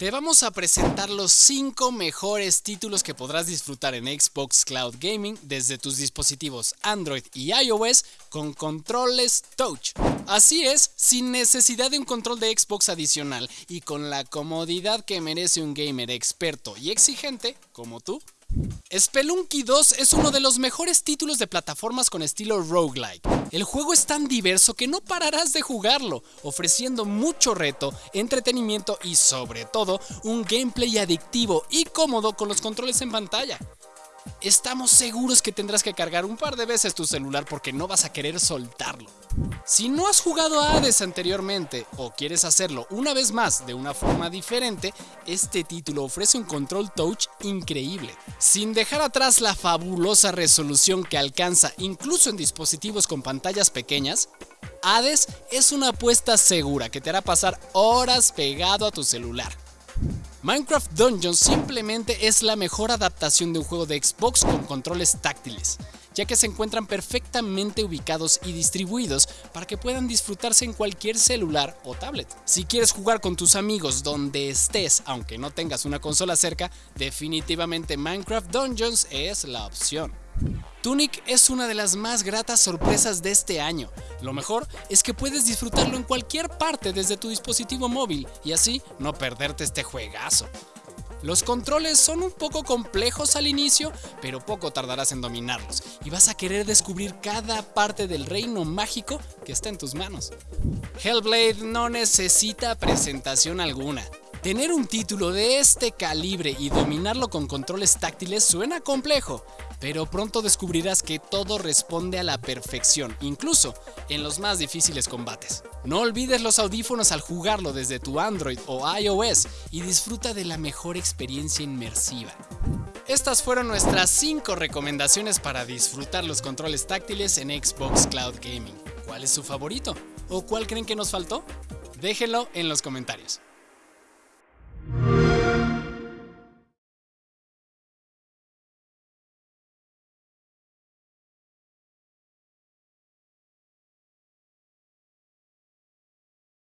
Te vamos a presentar los 5 mejores títulos que podrás disfrutar en Xbox Cloud Gaming desde tus dispositivos Android y iOS con controles touch. Así es, sin necesidad de un control de Xbox adicional y con la comodidad que merece un gamer experto y exigente como tú. Spelunky 2 es uno de los mejores títulos de plataformas con estilo roguelike. El juego es tan diverso que no pararás de jugarlo, ofreciendo mucho reto, entretenimiento y sobre todo un gameplay adictivo y cómodo con los controles en pantalla. Estamos seguros que tendrás que cargar un par de veces tu celular porque no vas a querer soltarlo. Si no has jugado a Hades anteriormente o quieres hacerlo una vez más de una forma diferente, este título ofrece un control touch increíble. Sin dejar atrás la fabulosa resolución que alcanza incluso en dispositivos con pantallas pequeñas, Hades es una apuesta segura que te hará pasar horas pegado a tu celular. Minecraft Dungeons simplemente es la mejor adaptación de un juego de Xbox con controles táctiles, ya que se encuentran perfectamente ubicados y distribuidos para que puedan disfrutarse en cualquier celular o tablet. Si quieres jugar con tus amigos donde estés, aunque no tengas una consola cerca, definitivamente Minecraft Dungeons es la opción. Tunic es una de las más gratas sorpresas de este año. Lo mejor es que puedes disfrutarlo en cualquier parte desde tu dispositivo móvil y así no perderte este juegazo. Los controles son un poco complejos al inicio, pero poco tardarás en dominarlos y vas a querer descubrir cada parte del reino mágico que está en tus manos. Hellblade no necesita presentación alguna. Tener un título de este calibre y dominarlo con controles táctiles suena complejo, pero pronto descubrirás que todo responde a la perfección, incluso en los más difíciles combates. No olvides los audífonos al jugarlo desde tu Android o iOS y disfruta de la mejor experiencia inmersiva. Estas fueron nuestras 5 recomendaciones para disfrutar los controles táctiles en Xbox Cloud Gaming. ¿Cuál es su favorito? ¿O cuál creen que nos faltó? Déjenlo en los comentarios.